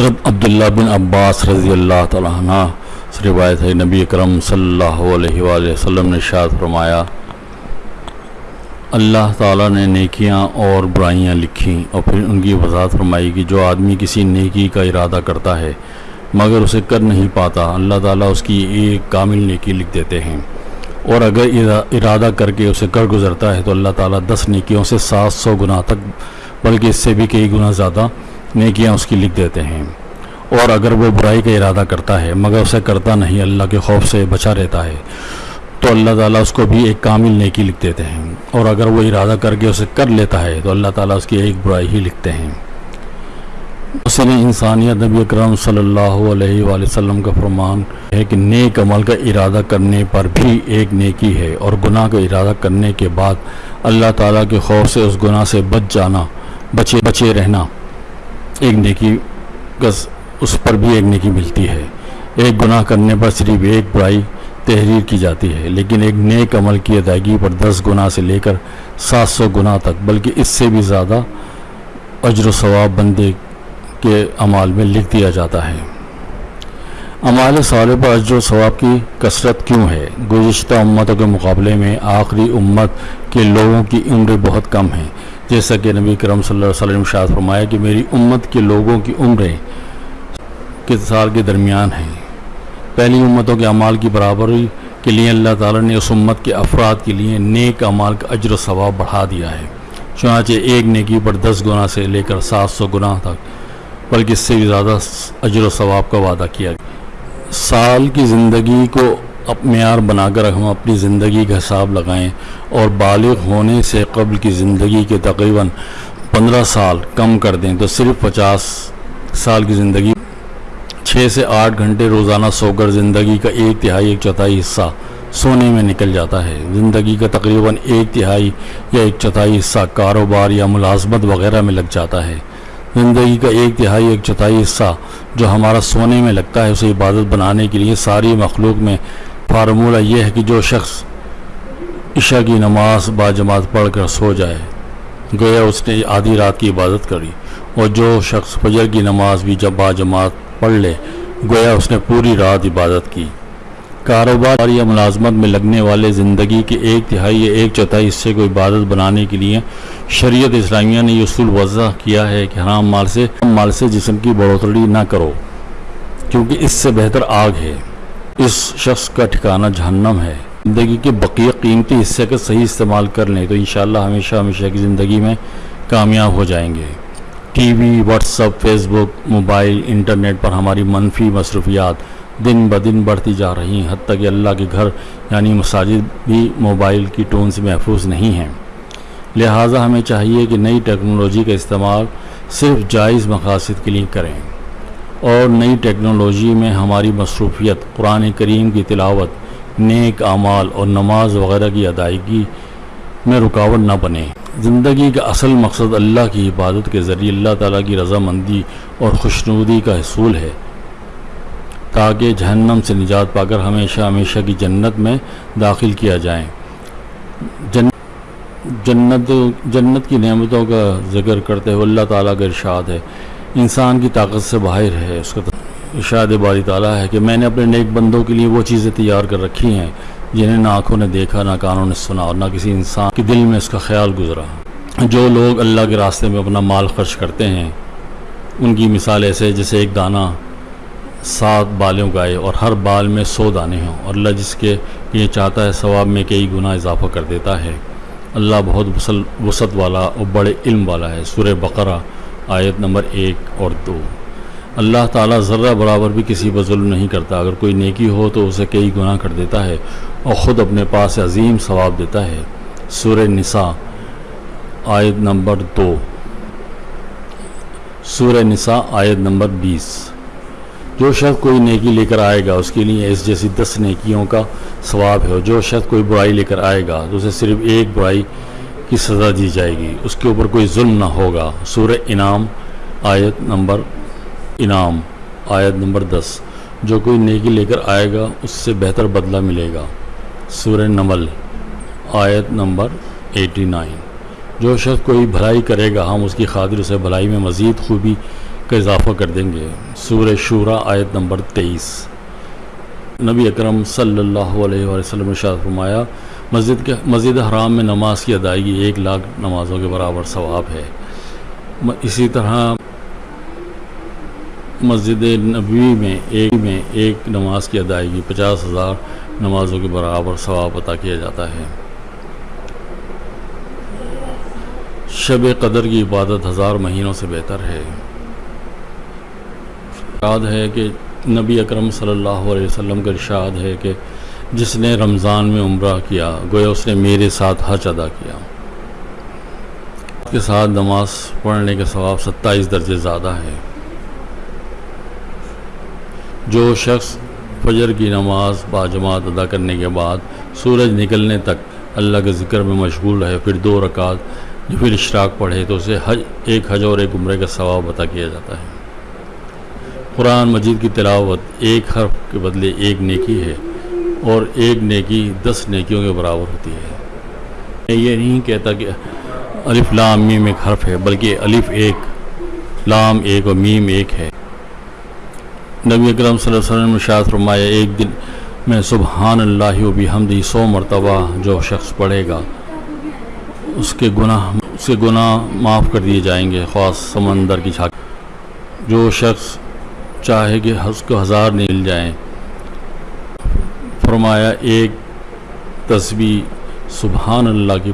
حضرت عبداللہ بن عباس رضی اللہ تعالیٰ عنہ سے روایت ہے، نبی اکرم صلی اللہ علیہ وآلہ وسلم نے شاد فرمایا، اللہ تعالیٰ نے نیکیاں اور برائیاں لکھیں اور پھر ان کی وضاحت فرمائی کہ جو آدمی کسی نیکی کا ارادہ کرتا ہے مگر اسے کر نہیں پاتا، اللہ تعالیٰ اس کی ایک کامل نیکی لکھ دیتے ہیں۔ اور اگر ارادہ کر کے اسے کر گزرتا ہے تو اللہ تعالیٰ دس نیکیوں سے سات سو گناہ تک، بلکہ اس سے بھی کئی گنا زیادہ نیکیاں اس کی لکھ دیتے ہیں۔ اور اگر وہ برائی کا ارادہ کرتا ہے، مگر اسے کرتا نہیں، اللہ کے خوف سے بچا رہتا ہے، تو اللہ تعالیٰ اس کو بھی ایک کامل نیکی لکھ دیتے ہیں۔ اور اگر وہ ارادہ کر کے اسے کر لیتا ہے، تو اللہ تعالیٰ اس کی ایک برائی ہی لکھتے ہیں۔ اس نے انسانیت نبی اکرم صلی اللہ علیہ وآلہ وسلم کا فرمان ہے کہ نیک عمل کا ارادہ کرنے پر بھی ایک نیکی ہے۔ اور گناہ کا ارادہ کرنے کے بعد اللہ تعالیٰ کے خوف سے، اس گناہ سے بچ جانا، بچے بچے رہنا۔ ایک نیکی اس پر بھی ایک نیکی ملتی ہے۔ ایک گناہ کرنے پر صرف ایک برائی تحریر کی جاتی ہے، لیکن ایک نیک عمل کی ادائیگی پر دس گناہ سے لے کر سات سو گناہ تک، بلکہ اس سے بھی زیادہ اجر و ثواب بندے کے عمال میں لکھ دیا جاتا ہے۔ عمال صالح پر اجر و ثواب کی کثرت کیوں ہے؟ گزشتہ امتوں کے مقابلے میں آخری امت کے لوگوں کی عمریں بہت کم ہیں۔ جیسا کہ نبی کرم صلی اللہ علیہ وسلم شاہ فرمایا کہ میری امت کے لوگوں کی عمریں کس سال کے درمیان ہیں؟ پہلی امتوں کے اعمال کی برابری کے لیے اللہ تعالیٰ نے اس امت کے افراد کے لیے نیک اعمال کا اجر و ثواب بڑھا دیا ہے۔ چنانچہ ایک نیکی پر دس گنا سے لے کر سات سو گناہ تک، بلکہ اس سے بھی زیادہ اجر و ثواب کا وعدہ کیا گیا۔ سال کی زندگی کو اپ معیار بنا کر ہم اپنی زندگی کا حساب لگائیں اور بالغ ہونے سے قبل کی زندگی کے تقریباً پندرہ سال کم کر دیں تو صرف پچاس سال کی زندگی چھ سے آٹھ گھنٹے روزانہ سو کر زندگی کا ایک تہائی ایک چوتھائی حصہ سونے میں نکل جاتا ہے۔ زندگی کا تقریباً ایک تہائی یا ایک چوتھائی حصہ کاروبار یا ملازمت وغیرہ میں لگ جاتا ہے۔ زندگی کا ایک تہائی ایک چوتھائی حصہ جو ہمارا سونے میں لگتا ہے، اسے عبادت بنانے کے لیے ساری مخلوق میں فارمولہ یہ ہے کہ جو شخص عشاء کی نماز با جماعت پڑھ کر سو جائے، گویا اس نے آدھی رات کی عبادت کری اور جو شخص فجر کی نماز بھی جب با جماعت پڑھ لے، گویا اس نے پوری رات عبادت کی۔ کاروبار یا ملازمت میں لگنے والے زندگی کے ایک تہائی یا ایک چوتھائی حصے کو عبادت بنانے کے لیے شریعت اسلامیہ نے یہ اصول وضع کیا ہے کہ حرام مال سے مال سے جسم کی بڑھوتری نہ کرو، کیونکہ اس سے بہتر آگ ہے۔ اس شخص کا ٹھکانہ جہنم ہے۔ زندگی کے بقیہ قیمتی حصے کا صحیح استعمال کر لیں تو انشاءاللہ ہمیشہ ہمیشہ کی زندگی میں کامیاب ہو جائیں گے۔ ٹی وی، WhatsApp, Facebook, mobile, internet پر ہماری منفی مصروفیات دن بدن بڑھتی جا رہی ہیں، حتیٰ کہ اللہ کے گھر یعنی مساجد بھی موبائل کی ٹون سے محفوظ نہیں ہیں۔ لہٰذا ہمیں چاہیے کہ نئی ٹیکنالوجی کا استعمال صرف جائز مقاصد کے لیے کریں۔ اور نئی ٹیکنالوجی میں ہماری مصروفیت، قرآن کریم کی تلاوت، نیک اعمال اور نماز وغیرہ کی ادائیگی میں رکاوٹ نہ بنے۔ زندگی کا اصل مقصد اللہ کی عبادت کے ذریعے اللہ تعالیٰ کی رضامندی اور خوشنودی کا حصول ہے۔ تاکہ جہنم سے نجات پا کر ہمیشہ ہمیشہ کی جنت میں داخل کیا جائیں۔ جنت جنت کی نعمتوں کا ذکر کرتے ہوئے اللہ تعالیٰ کا ارشاد ہے۔ انسان کی طاقت سے باہر ہے۔ اس کا اشاد باری تعالیٰ ہے کہ میں نے اپنے نیک بندوں کے لیے وہ چیزیں تیار کر رکھی ہیں جنہیں نہ آنکھوں نے دیکھا، نہ کانوں نے سنا اور نہ کسی انسان کے دل میں اس کا خیال گزرا۔ جو لوگ اللہ کے راستے میں اپنا مال خرچ کرتے ہیں، ان کی مثال ایسے جیسے ایک دانہ۔ سات بالوں کا آئے اور ہر بال میں سو دانے ہوں اور اللہ جس کے یہ چاہتا ہے ثواب میں کئی گنا اضافہ کر دیتا ہے۔ اللہ بہت وسعت والا اور بڑے علم والا ہے۔ سورہ بقرہ آیت نمبر ایک اور دو۔ اللہ تعالیٰ ذرہ برابر بھی کسی پر ظلم نہیں کرتا۔ اگر کوئی نیکی ہو تو اسے کئی گناہ کر دیتا ہے اور خود اپنے پاس عظیم ثواب دیتا ہے۔ سورہ نساء آیت نمبر دو۔ سورہ نساء آیت نمبر بیس۔ جو شخص کوئی نیکی لے کر آئے گا، اس کے لیے اس جیسی دس نیکیوں کا ثواب ہے۔ جو شخص کوئی برائی لے کر آئے گا، تو اسے صرف ایک برائی کی سزا دی جائے گی۔ اس کے اوپر کوئی ظلم نہ ہوگا۔ سورہ انعام، آیت نمبر انعام، آیت نمبر دس۔ جو کوئی نیکی لے کر آئے گا، اس سے بہتر بدلہ ملے گا۔ سورہ نمل، آیت نمبر ایٹی نائن۔ جو شخص کوئی بھلائی کرے گا، ہم اس کی خاطر اسے بھلائی میں مزید خوبی کا اضافہ کر دیں گے۔ سورہ شورہ آیت نمبر تیئیس۔ نبی اکرم صلی اللہ علیہ وسلم نے شاد فرمایا، مسجد کے مسجد حرام میں نماز کی ادائیگی ایک لاکھ نمازوں کے برابر ثواب ہے۔ اسی طرح مسجد نبوی میں ایک میں ایک نماز کی ادائیگی پچاس ہزار نمازوں کے برابر ثواب عطا کیا جاتا ہے۔ شب قدر کی عبادت ہزار مہینوں سے بہتر ہے۔ یاد ہے کہ نبی اکرم صلی اللہ علیہ وسلم کا ارشاد ہے کہ جس نے رمضان میں عمرہ کیا، گویا اس نے میرے ساتھ حج ادا کیا۔ کے ساتھ نماز پڑھنے کے ثواب ستائیس درجے زیادہ ہے جو شخص فجر کی نماز باجماعت ادا کرنے کے بعد سورج نکلنے تک اللہ کے ذکر میں مشغول رہے، پھر دو رکعت پھر اشراق پڑھے، تو اسے حج، ایک حج اور ایک عمرے کا ثواب عطا کیا جاتا ہے۔ قرآن مجید کی تلاوت ایک حرف کے بدلے ایک نیکی ہے اور ایک نیکی دس نیکیوں کے برابر ہوتی ہے۔ میں یہ نہیں کہتا کہ الف لام میم ایک حرف ہے، بلکہ الف ایک، لام ایک اور میم ایک ہے۔ نبی اکرم صلی اللہ علیہ وسلم شاعت فرمایا، ایک دن میں سبحان اللہ و بحمدی سو مرتبہ جو شخص پڑھے گا، اس کے گناہ، اس کے گناہ معاف کر دیے جائیں گے، خاص سمندر کی چھاک جو شخص چاہے کہ اس کو ہزار نیل جائیں۔ فرمایا ایک تسبیح سبحان اللہ کی